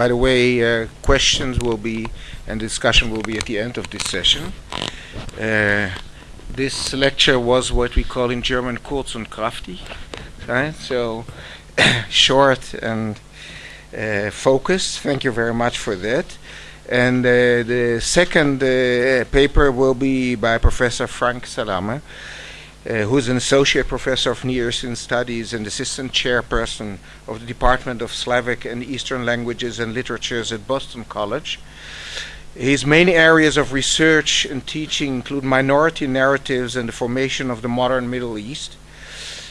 by the way, uh, questions will be and discussion will be at the end of this session. Uh, this lecture was what we call in German kurz und kraftig, right? So short and uh, focused. Thank you very much for that. And the second paper will be by Professor Franck Salameh, uh, who is an associate professor of Near Eastern Studies and assistant chairperson of the Department of Slavic and Eastern Languages and Literatures at Boston College. His main areas of research and teaching include minority narratives and the formation of the modern Middle East.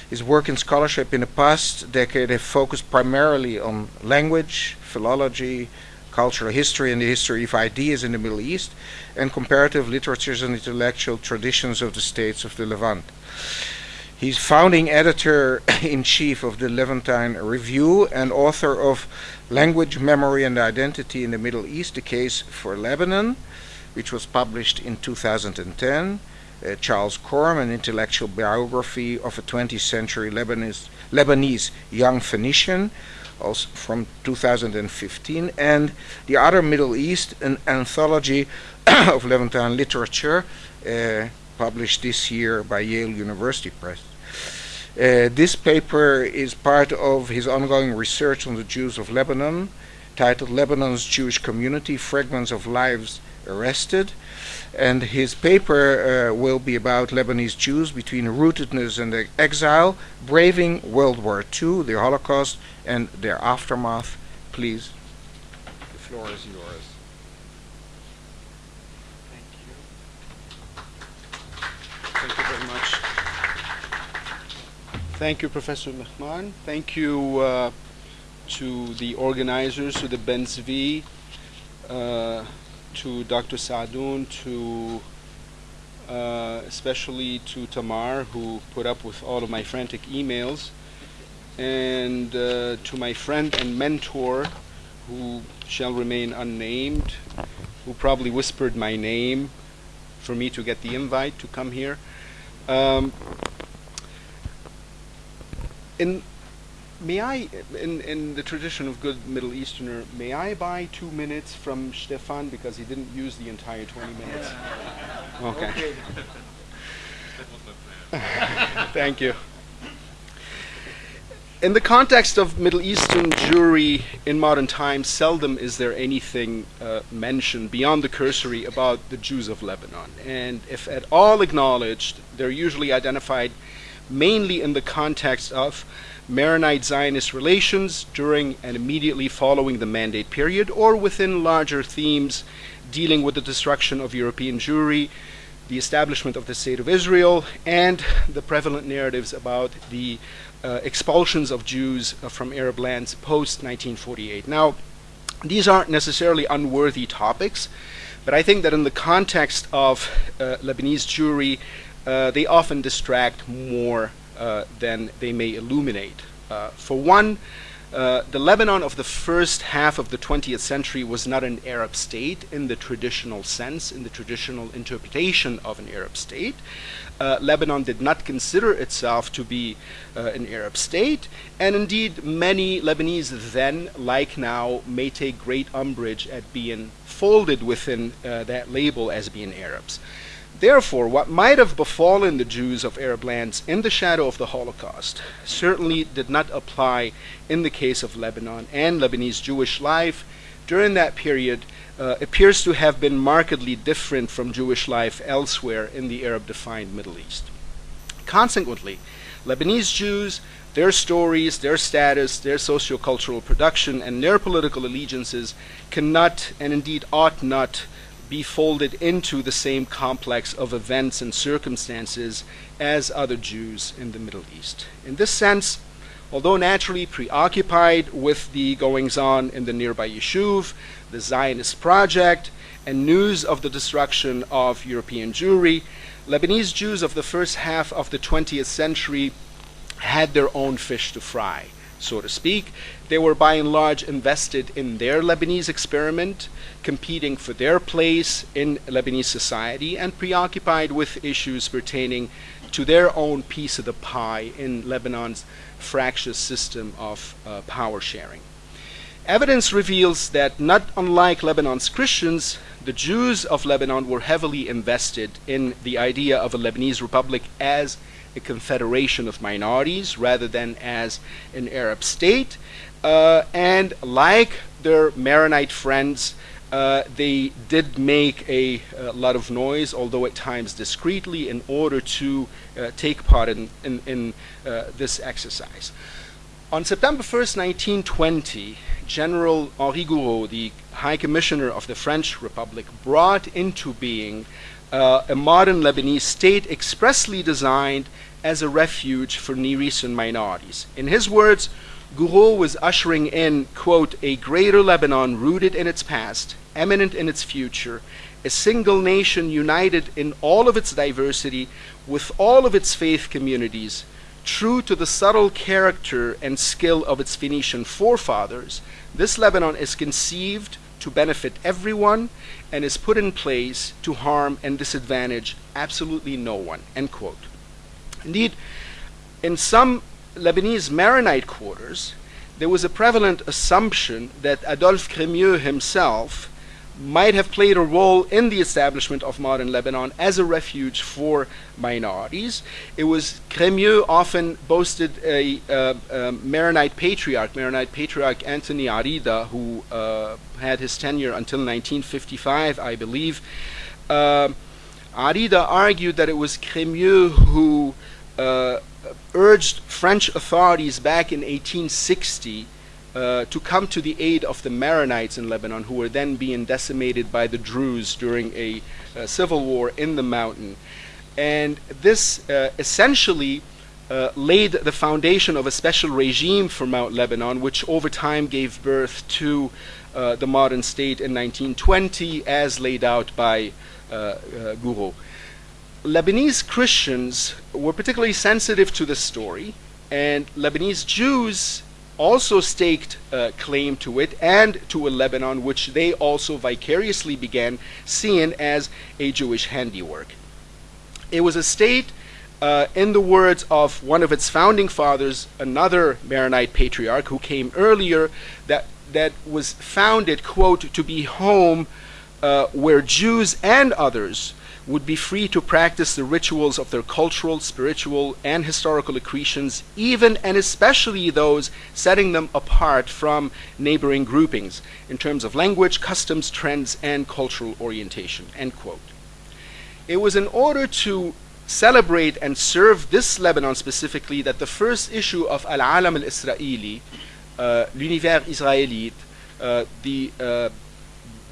His work in scholarship in the past decade have focused primarily on language, philology, cultural history and the history of ideas in the Middle East, and comparative literatures and intellectual traditions of the states of the Levant. He's founding editor-in-chief of the Levantine Review and author of Language, Memory and Identity in the Middle East, The case for Lebanon, which was published in 2010. Uh, Charles Corm, an intellectual biography of a 20th century Lebanese, Lebanese young Phoenician, also from 2015, and The Other Middle East, an anthology of Levantine literature, uh, published this year by Yale University Press. Uh, this paper is part of his ongoing research on the Jews of Lebanon, titled Lebanon's Jewish Community, Fragments of Lives Arrested. And his paper uh, will be about Lebanese Jews between rootedness and exile, braving World War II, the Holocaust, and their aftermath. Please, the floor is yours. Thank you Thank you very much. Thank you, Professor Mehman. Thank you uh, to the organizers, to the Ben Zvi, uh, to Dr. Saadoun, to uh, especially to Tamar, who put up with all of my frantic emails, and uh, to my friend and mentor, who shall remain unnamed, who probably whispered my name for me to get the invite to come here. Um, in may I, in, in the tradition of good Middle Easterner, may I buy two minutes from Stefan because he didn't use the entire 20 minutes? Okay. Thank you. In the context of Middle Eastern Jewry in modern times, seldom is there anything uh, mentioned beyond the cursory about the Jews of Lebanon. And if at all acknowledged, they're usually identified mainly in the context of Maronite Zionist relations during and immediately following the Mandate period, or within larger themes dealing with the destruction of European Jewry, the establishment of the State of Israel, and the prevalent narratives about the uh, expulsions of Jews uh, from Arab lands post 1948. Now, these aren't necessarily unworthy topics, but I think that in the context of uh, Lebanese Jewry, uh, they often distract more than they may illuminate. Uh, for one, uh, the Lebanon of the first half of the 20th century was not an Arab state in the traditional sense, in the traditional interpretation of an Arab state. Uh, Lebanon did not consider itself to be uh, an Arab state, and indeed many Lebanese then, like now, may take great umbrage at being folded within uh, that label as being Arabs. Therefore, what might have befallen the Jews of Arab lands in the shadow of the Holocaust certainly did not apply in the case of Lebanon and Lebanese Jewish life during that period uh, appears to have been markedly different from Jewish life elsewhere in the Arab-defined Middle East. Consequently, Lebanese Jews, their stories, their status, their sociocultural production, and their political allegiances cannot and indeed ought not be folded into the same complex of events and circumstances as other Jews in the Middle East. In this sense, although naturally preoccupied with the goings on in the nearby Yishuv, the Zionist project, and news of the destruction of European Jewry, Lebanese Jews of the first half of the 20th century had their own fish to fry, so to speak. They were by and large invested in their Lebanese experiment, competing for their place in Lebanese society, and preoccupied with issues pertaining to their own piece of the pie in Lebanon's fractious system of uh, power sharing. evidence reveals that not unlike Lebanon's Christians, the Jews of Lebanon were heavily invested in the idea of a Lebanese republic as a confederation of minorities rather than as an Arab state. Uh, and like their Maronite friends, uh, they did make a, a, lot of noise, although at times discreetly, in order to uh, take part in, in, in uh, this exercise. On September 1st, 1920, General Henri Gouraud, the High Commissioner of the French Republic, brought into being uh, a modern Lebanese state expressly designed as a refuge for Near Eastern minorities. In his words, Gouraud was ushering in, quote, a greater Lebanon rooted in its past, eminent in its future, a single nation united in all of its diversity with all of its faith communities, true to the subtle character and skill of its Phoenician forefathers, this Lebanon is conceived to benefit everyone and is put in place to harm and disadvantage absolutely no one, end quote. Indeed, in some Lebanese Maronite quarters, there was a prevalent assumption that Adolphe Crémieux himself might have played a role in the establishment of modern Lebanon as a refuge for minorities. It was Crémieux often boasted a, uh, a Maronite patriarch, Maronite patriarch Anthony Arida, who uh, had his tenure until 1955, I believe. Uh, Arida argued that it was Crémieux who uh, urged French authorities back in 1860 uh, to come to the aid of the Maronites in Lebanon, who were then being decimated by the Druze during a, a civil war in the mountain. And this uh, essentially uh, laid the foundation of a special regime for Mount Lebanon, which over time gave birth to uh, the modern state in 1920, as laid out by uh, uh, Gouraud. Lebanese Christians were particularly sensitive to this story, and Lebanese Jews also staked uh, claim to it and to a Lebanon which they also vicariously began seeing as a Jewish handiwork. It was a state, uh, in the words of one of its founding fathers, another Maronite patriarch who came earlier, that, that was founded, quote, to be home uh, where Jews and others would be free to practice the rituals of their cultural, spiritual, and historical accretions, even and especially those setting them apart from neighboring groupings in terms of language, customs, trends, and cultural orientation. End quote. It was in order to celebrate and serve this Lebanon specifically that the first issue of Al Alam al Israeli, uh, l'univers israélite, uh, the uh,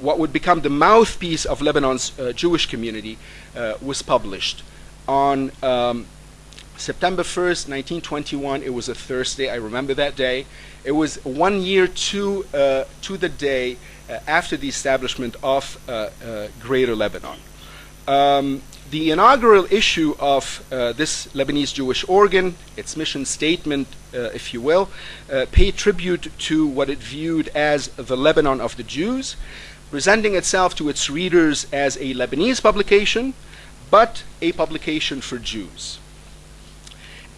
what would become the mouthpiece of Lebanon's uh, Jewish community uh, was published on um, September 1st, 1921. It was a Thursday. I remember that day. It was one year to uh, to the day uh, after the establishment of uh, uh, Greater Lebanon. Um, the inaugural issue of this Lebanese Jewish organ, its mission statement, if you will, paid tribute to what it viewed as the Lebanon of the Jews, presenting itself to its readers as a Lebanese publication, but a publication for Jews.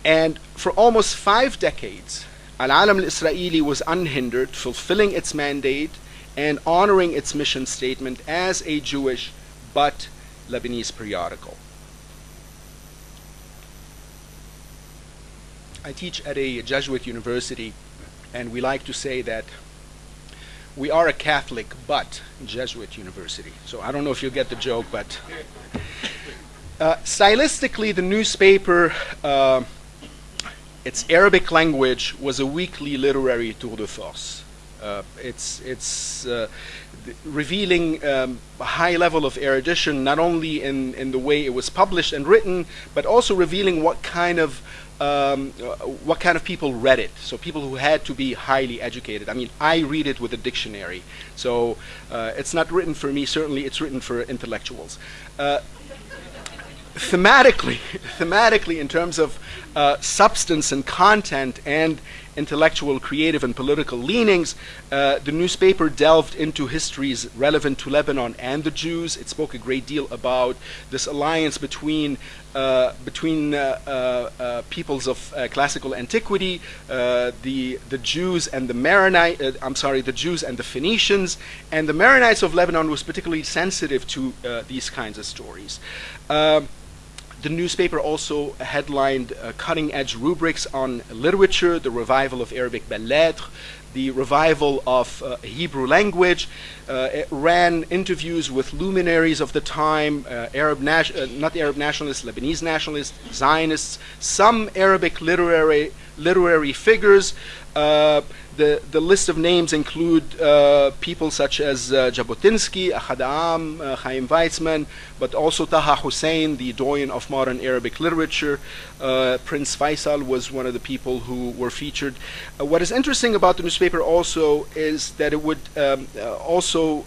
And for almost five decades, Al Alam al Israeli was unhindered, fulfilling its mandate and honoring its mission statement as a Jewish but Lebanese periodical. I teach at a Jesuit university, and we like to say that we are a Catholic but Jesuit university. So I don't know if you'll get the joke, but uh, stylistically, the newspaper, uh, its Arabic language was a weekly literary tour de force. Uh, it's it's uh, revealing um, a high level of erudition, not only in, in the way it was published and written, but also revealing what kind of um, what kind of people read it. So people who had to be highly educated. I mean, I read it with a dictionary. So uh, it's not written for me. Certainly, it's written for intellectuals. Uh, thematically, thematically, in terms of uh, substance and content, and intellectual, creative, and political leanings, uh, the newspaper delved into histories relevant to Lebanon and the Jews. It spoke a great deal about this alliance between uh, between uh, uh, uh peoples of uh, classical antiquity, the the Jews and the Maronite. I'm sorry, the Jews and the Phoenicians, and the Maronites of Lebanon was particularly sensitive to these kinds of stories. Um, the newspaper also headlined uh, cutting edge rubrics on literature, the revival of Arabic belles lettres, the revival of uh, Hebrew language. Uh, it ran interviews with luminaries of the time, uh, Arab uh, not Arab nationalists, Lebanese nationalists, Zionists, some Arabic literary literary figures. Uh, the, the list of names include uh, people such as uh, Jabotinsky, Ahad Ha'am, uh, Chaim Weizmann, but also Taha Hussein, the doyen of modern Arabic literature. Uh, Prince Faisal was one of the people who were featured. Uh, what is interesting about the newspaper also is that it would um, uh, also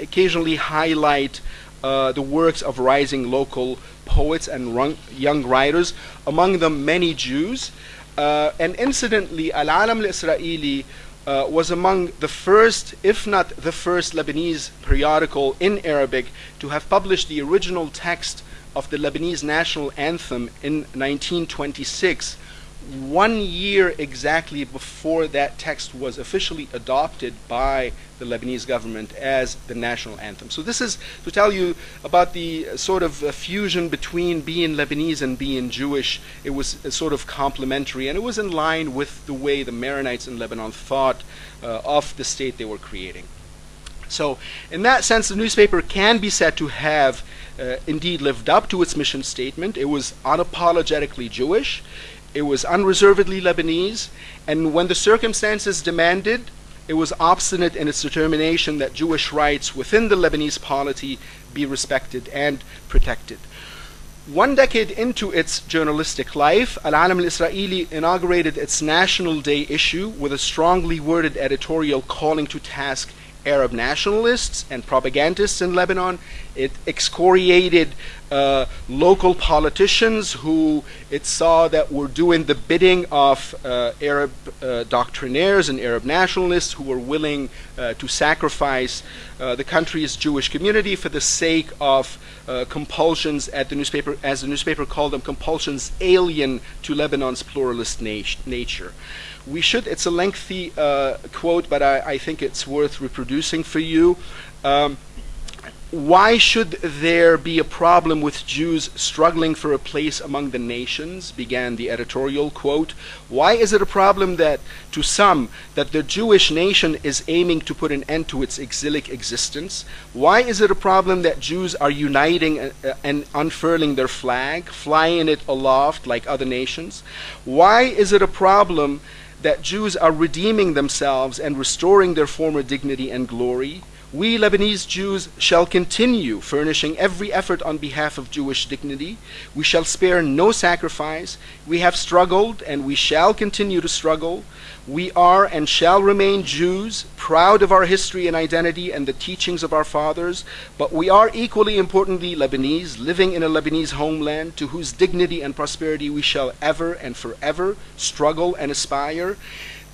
occasionally highlight the works of rising local poets and young writers, among them many Jews. Uh, and incidentally, Al Alam al Israeli uh, was among the first, if not the first, Lebanese periodical in Arabic to have published the original text of the Lebanese national anthem in 1926 one year exactly before that text was officially adopted by the Lebanese government as the national anthem. So this is to tell you about the sort of fusion between being Lebanese and being Jewish. It was sort of complementary, and it was in line with the way the Maronites in Lebanon thought uh, of the state they were creating. So, in that sense, the newspaper can be said to have uh, indeed lived up to its mission statement. It was unapologetically Jewish. It was unreservedly Lebanese, and when the circumstances demanded, it was obstinate in its determination that Jewish rights within the Lebanese polity be respected and protected. One decade into its journalistic life, Al Alam al Israeli inaugurated its National Day issue with a strongly worded editorial calling to task Arab nationalists and propagandists in Lebanon. It excoriated uh, local politicians who it saw that were doing the bidding of uh, Arab uh, doctrinaires and Arab nationalists who were willing uh, to sacrifice uh, the country's Jewish community for the sake of compulsions at the newspaper, as the newspaper called them, compulsions alien to Lebanon's pluralist nat nature we should, it's a lengthy quote, but I, I, think it's worth reproducing for you. Um, why should there be a problem with Jews struggling for a place among the nations? began the editorial quote. Why is it a problem that, to some, that the Jewish nation is aiming to put an end to its exilic existence? Why is it a problem that Jews are uniting and unfurling their flag, flying it aloft like other nations? Why is it a problem that Jews are redeeming themselves and restoring their former dignity and glory, we Lebanese Jews shall continue furnishing every effort on behalf of Jewish dignity. We shall spare no sacrifice. We have struggled and we shall continue to struggle. We are and shall remain Jews, proud of our history and identity and the teachings of our fathers, but we are equally importantly Lebanese, living in a Lebanese homeland to whose dignity and prosperity we shall ever and forever struggle and aspire.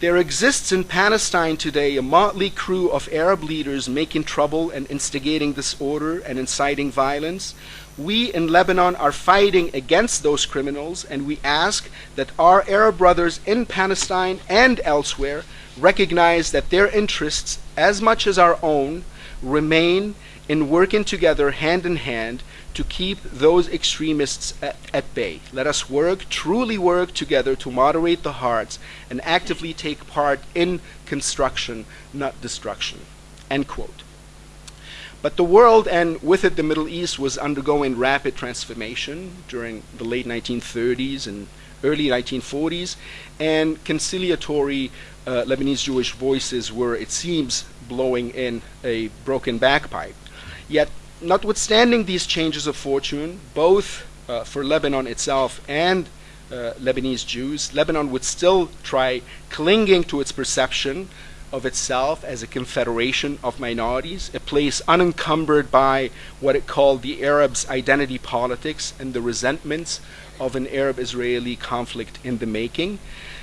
There exists in Palestine today a motley crew of Arab leaders making trouble and instigating disorder and inciting violence. We in Lebanon are fighting against those criminals, and we ask that our Arab brothers in Palestine and elsewhere recognize that their interests, as much as our own, remain in working together hand in hand to keep those extremists at, at, bay. Let us work, truly work together to moderate the hearts and actively take part in construction, not destruction. End quote. But the world, and with it the Middle East, was undergoing rapid transformation during the late 1930s and early 1940s, and conciliatory uh, Lebanese Jewish voices were, it seems, blowing in a broken bagpipe. Yet, notwithstanding these changes of fortune, both uh, for Lebanon itself and uh, Lebanese Jews, Lebanon would still try clinging to its perception of itself as a confederation of minorities, a place unencumbered by what it called the Arabs' identity politics and the resentments of an Arab Israeli conflict in the making.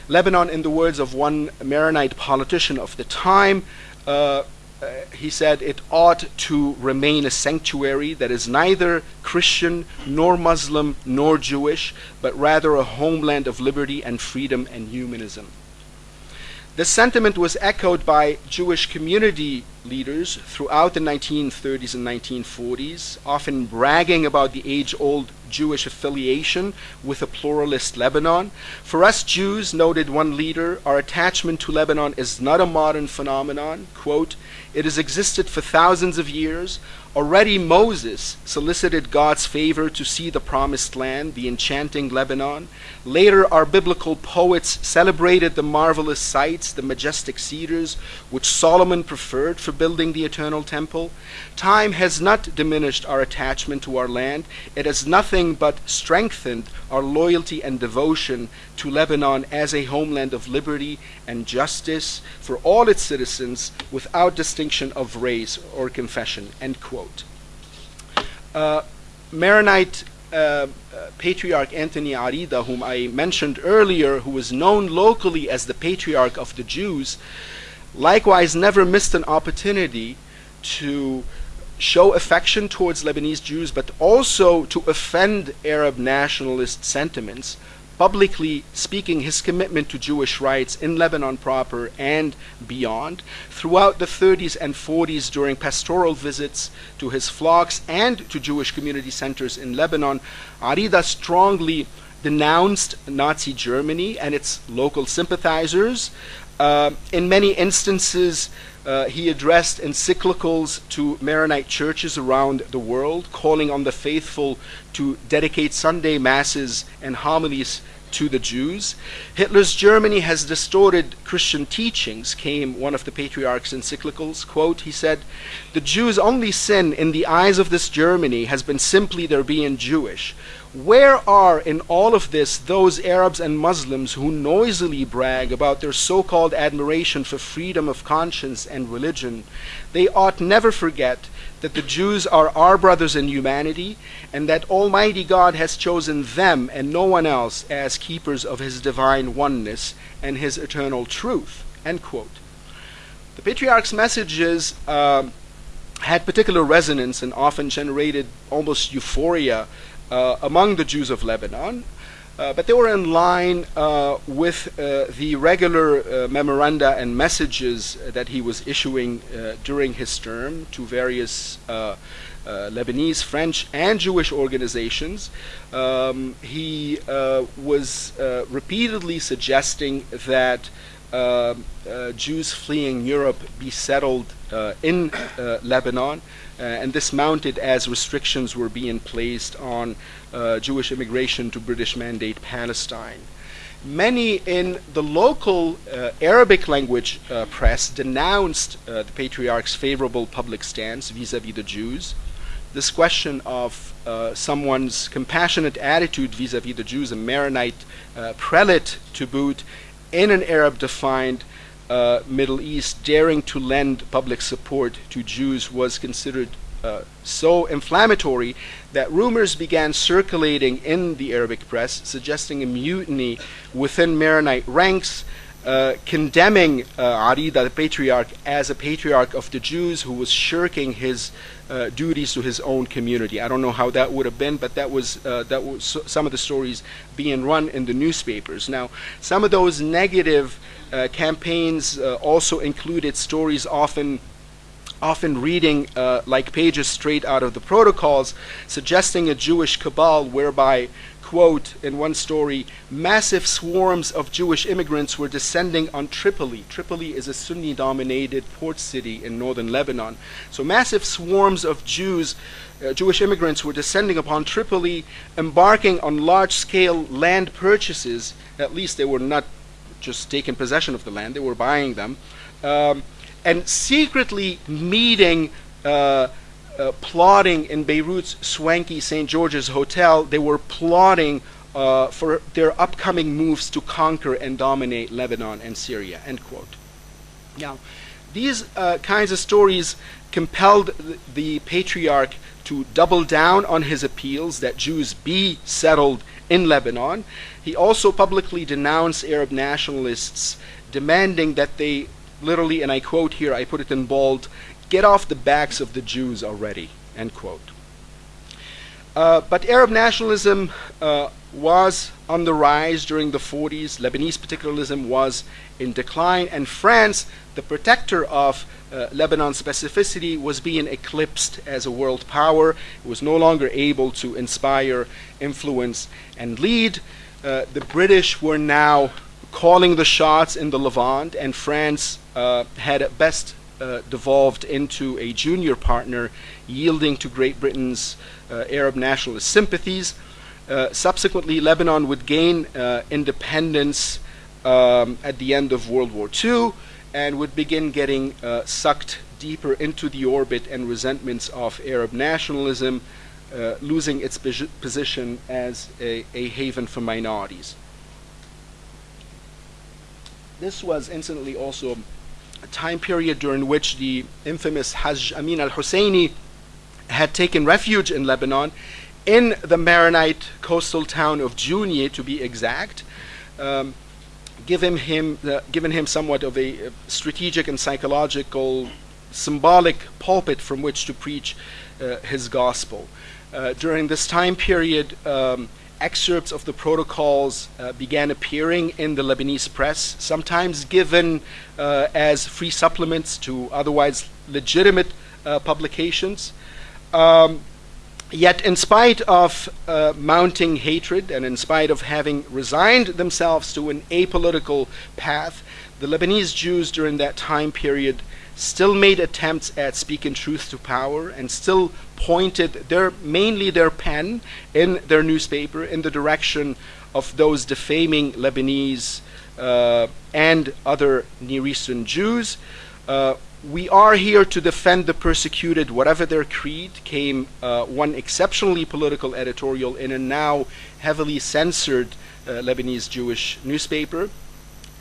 Lebanon, in the words of one Maronite politician of the time, uh, uh, he said it ought to remain a sanctuary that is neither Christian nor Muslim nor Jewish, but rather a homeland of liberty and freedom and humanism. This sentiment was echoed by Jewish community leaders throughout the 1930s and 1940s, often bragging about the age old Jewish affiliation with a pluralist Lebanon. For us Jews, noted one leader, our attachment to Lebanon is not a modern phenomenon. Quote, it has existed for thousands of years. Already Moses solicited God's favor to see the promised land, the enchanting Lebanon. Later, our biblical poets celebrated the marvelous sites, the majestic cedars, which Solomon preferred for building the eternal temple. Time has not diminished our attachment to our land. It has nothing but strengthened our loyalty and devotion to Lebanon as a homeland of liberty and justice for all its citizens without distinction of race or confession. End quote. Uh, Maronite uh, patriarch Anthony Arida, whom I mentioned earlier, who was known locally as the patriarch of the Jews, likewise never missed an opportunity to show affection towards Lebanese Jews, but also to offend Arab nationalist sentiments, publicly speaking his commitment to Jewish rights in Lebanon proper and beyond. Throughout the 30s and 40s, during pastoral visits to his flocks and to Jewish community centers in Lebanon, Arida strongly denounced Nazi Germany and its local sympathizers. Uh, in many instances, uh, he addressed encyclicals to Maronite churches around the world, calling on the faithful to dedicate Sunday masses and homilies to the Jews. Hitler's Germany has distorted Christian teachings, came one of the patriarch's encyclicals. Quote, he said, The Jews' only sin in the eyes of this Germany has been simply their being Jewish. Where are in all of this those Arabs and Muslims who noisily brag about their so called admiration for freedom of conscience and religion? They ought never forget that the Jews are our brothers in humanity and that Almighty God has chosen them and no one else as keepers of His divine oneness and His eternal truth. The patriarch's messages uh, had particular resonance and often generated almost euphoria among the Jews of Lebanon, uh, but they were in line uh, with uh, the regular uh, memoranda and messages that he was issuing uh, during his term to various Lebanese, French, and Jewish organizations. Um, he was repeatedly suggesting that Jews fleeing Europe be settled in Lebanon. Uh, and this mounted as restrictions were being placed on uh, Jewish immigration to British Mandate Palestine. Many in the local uh, Arabic language uh, press denounced uh, the patriarch's favorable public stance vis a vis the Jews. This question of uh, someone's compassionate attitude vis a vis the Jews, a Maronite prelate to boot, in an Arab defined uh, Middle East daring to lend public support to Jews was considered uh, so inflammatory that rumors began circulating in the Arabic press suggesting a mutiny within Maronite ranks, uh, condemning uh, Arida, the patriarch, as a patriarch of the Jews who was shirking his uh, duties to his own community. I don't know how that would have been, but that was uh, that was some of the stories being run in the newspapers. Now, some of those negative uh, campaigns uh, also included stories often often reading uh, like pages straight out of the protocols, suggesting a Jewish cabal whereby, quote, in one story, massive swarms of Jewish immigrants were descending on Tripoli. Tripoli is a Sunni dominated port city in northern Lebanon. So, massive swarms of Jews. Uh, Jewish immigrants were descending upon Tripoli, embarking on large scale land purchases. At least they were not just taking possession of the land, they were buying them, um, and secretly meeting, uh, uh, plotting in Beirut's swanky St. George's Hotel. They were plotting uh, for their upcoming moves to conquer and dominate Lebanon and Syria. End quote. Now, these uh, kinds of stories compelled the, the patriarch to double down on his appeals that Jews be settled in Lebanon. He also publicly denounced Arab nationalists, demanding that they literally, and I quote here, I put it in bold, get off the backs of the Jews already, end quote. Uh, but Arab nationalism uh, was on the rise during the 40s. Lebanese particularism was in decline, and France, the protector of uh, Lebanon's specificity, was being eclipsed as a world power. It was no longer able to inspire, influence, and lead. Uh, the British were now calling the shots in the Levant, and France uh, had at best uh, devolved into a junior partner, yielding to Great Britain's uh, Arab nationalist sympathies. Uh, subsequently, Lebanon would gain uh, independence um, at the end of World War II and would begin getting uh, sucked deeper into the orbit and resentments of Arab nationalism, losing its position as a, a, haven for minorities. This was incidentally also time period during which the infamous Hajj Amin al Husseini had taken refuge in Lebanon in the Maronite coastal town of Jounieh, to be exact, um, given him uh, given him somewhat of a strategic and psychological symbolic pulpit from which to preach uh, his gospel. Uh, during this time period, um, excerpts of the protocols uh, began appearing in the Lebanese press, sometimes given uh, as free supplements to otherwise legitimate uh, publications. Um, Yet, in spite of uh, mounting hatred and in spite of having resigned themselves to an apolitical path, the Lebanese Jews during that time period still made attempts at speaking truth to power and still pointed their mainly their pen in their newspaper in the direction of those defaming Lebanese uh, and other Near Eastern Jews. Uh, we are here to defend the persecuted, whatever their creed, came uh, one exceptionally political editorial in a now heavily censored uh, Lebanese Jewish newspaper.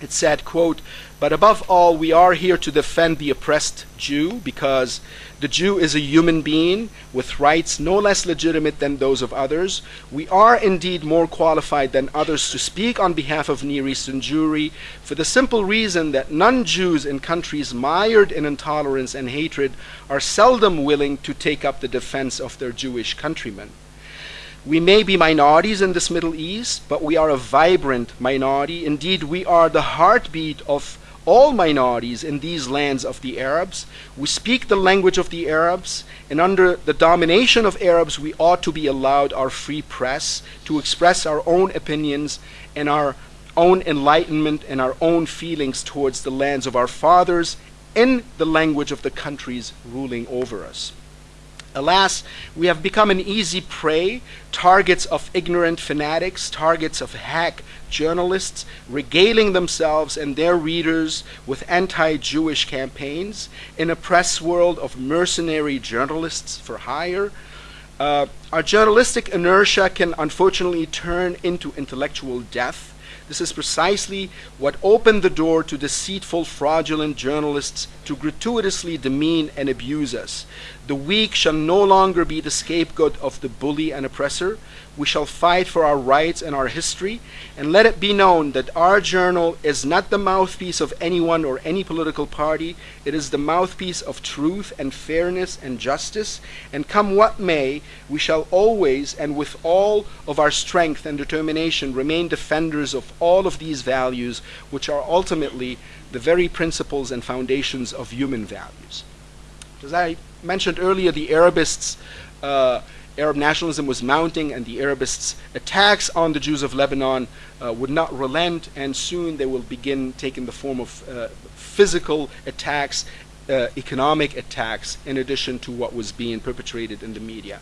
It said, quote, but above all, we are here to defend the oppressed Jew because the Jew is a human being with rights no less legitimate than those of others. We are indeed more qualified than others to speak on behalf of Near Eastern Jewry for the simple reason that non Jews in countries mired in intolerance and hatred are seldom willing to take up the defense of their Jewish countrymen. We may be minorities in this Middle East, but we are a vibrant minority. Indeed, we are the heartbeat of all minorities in these lands of the Arabs. We speak the language of the Arabs, and under the domination of Arabs, we ought to be allowed our free press to express our own opinions and our own enlightenment and our own feelings towards the lands of our fathers in the language of the countries ruling over us. Alas, we have become an easy prey, targets of ignorant fanatics, targets of hack journalists, regaling themselves and their readers with anti Jewish campaigns in a press world of mercenary journalists for hire. Uh, our journalistic inertia can unfortunately turn into intellectual death this is precisely what opened the door to deceitful, fraudulent journalists to gratuitously demean and abuse us. The weak shall no longer be the scapegoat of the bully and oppressor. We shall fight for our rights and our history, and let it be known that our journal is not the mouthpiece of anyone or any political party. It is the mouthpiece of truth and fairness and justice, and come what may, we shall always and with all of our strength and determination remain defenders of all of these values, which are ultimately the very principles and foundations of human values. As I mentioned earlier, the Arabists uh, Arab nationalism was mounting and the Arabists' attacks on the Jews of Lebanon uh, would not relent and soon they will begin taking the form of uh, physical attacks, uh, economic attacks in addition to what was being perpetrated in the media.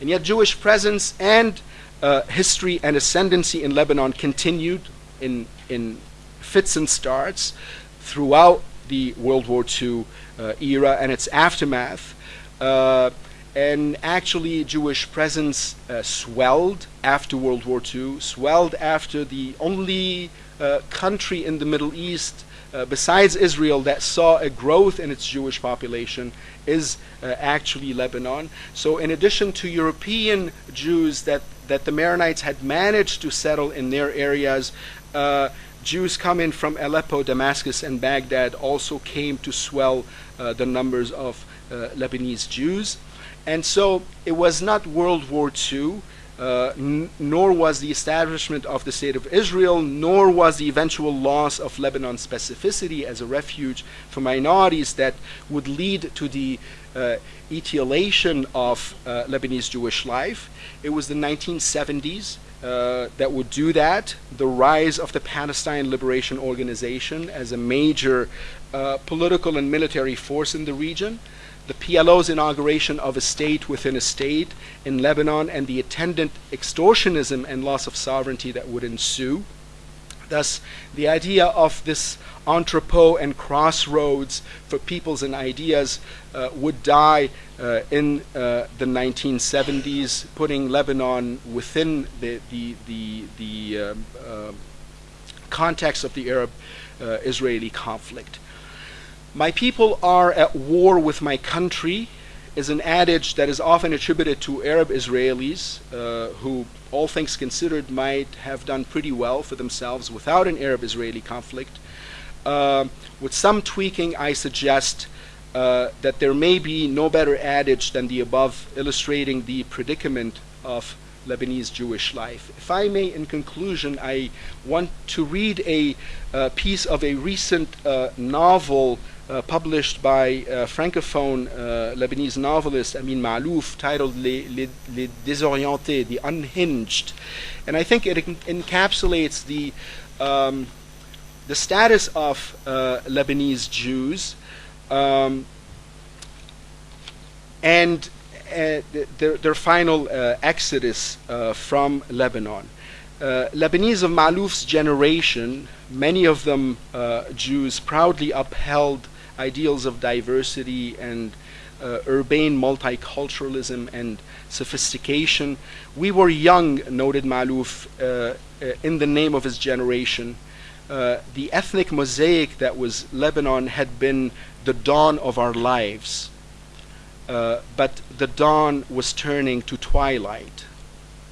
And yet Jewish presence and uh, history and ascendancy in Lebanon continued in, in fits and starts throughout the World War II uh, era and its aftermath. And actually Jewish presence uh, swelled after World War II, swelled after the only uh, country in the Middle East uh, besides Israel that saw a growth in its Jewish population is uh, actually Lebanon. So, in addition to European Jews that, that the Maronites had managed to settle in their areas, uh, Jews coming from Aleppo, Damascus, and Baghdad also came to swell uh, the numbers of Lebanese Jews. And so it was not World War II uh, nor was the establishment of the State of Israel, nor was the eventual loss of Lebanon's specificity as a refuge for minorities that would lead to the uh, etiolation of uh, Lebanese Jewish life. It was the 1970s uh, that would do that, the rise of the Palestine Liberation Organization as a major uh, political and military force in the region the PLO's inauguration of a state within a state in Lebanon and the attendant extortionism and loss of sovereignty that would ensue. Thus, the idea of this entrepot and crossroads for peoples and ideas uh, would die uh, in uh, the 1970s, putting Lebanon within the, the, the, the um, uh, context of the Arab uh, Israeli conflict. My people are at war with my country is an adage that is often attributed to Arab Israelis uh, who, all things considered, might have done pretty well for themselves without an Arab Israeli conflict. Uh, with some tweaking, I suggest uh, that there may be no better adage than the above, illustrating the predicament of Lebanese Jewish life. If I may, in conclusion, I want to read a uh, piece of a recent uh, novel uh, published by uh, francophone uh, Lebanese novelist Amin Maalouf titled Les, Les, Les, Désorientés, The Unhinged. And I think it encapsulates the, um, the status of uh, Lebanese Jews um, and uh, their, their, final uh, exodus from Lebanon. Lebanese of Maalouf's generation, many of them Jews, proudly upheld ideals of diversity and uh, urbane multiculturalism and sophistication. We were young, noted Maalouf, uh, uh, in the name of his generation. Uh, the ethnic mosaic that was Lebanon had been the dawn of our lives, uh, but the dawn was turning to twilight.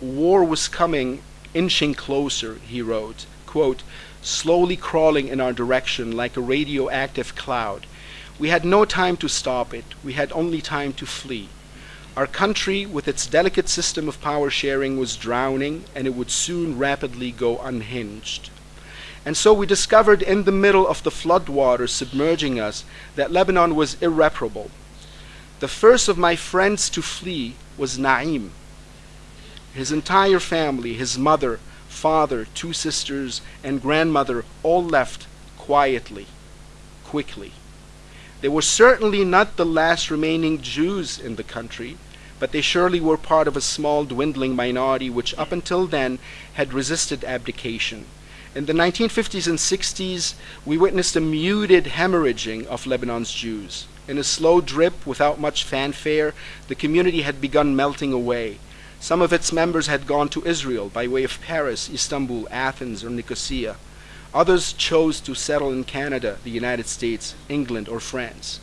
War was coming, inching closer, he wrote, quote, slowly crawling in our direction like a radioactive cloud we had no time to stop it, we had only time to flee. Our country, with its delicate system of power sharing, was drowning, and it would soon rapidly go unhinged. And so we discovered in the middle of the floodwaters submerging us that Lebanon was irreparable. The first of my friends to flee was Naim. His entire family, his mother, father, two sisters, and grandmother, all left quietly, quickly. They were certainly not the last remaining Jews in the country, but they surely were part of a small dwindling minority which up until then had resisted abdication. In the 1950s and 60s, we witnessed a muted hemorrhaging of Lebanon's Jews. In a slow drip, without much fanfare, the community had begun melting away. Some of its members had gone to Israel by way of Paris, Istanbul, Athens, or Nicosia. Others chose to settle in Canada, the United States, England, or France.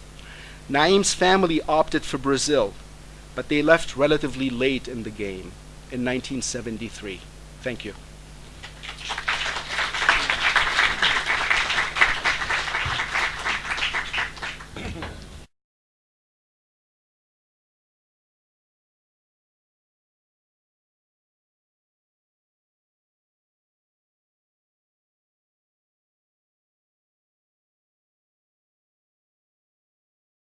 Naim's family opted for Brazil, but they left relatively late in the game, in 1973. Thank you.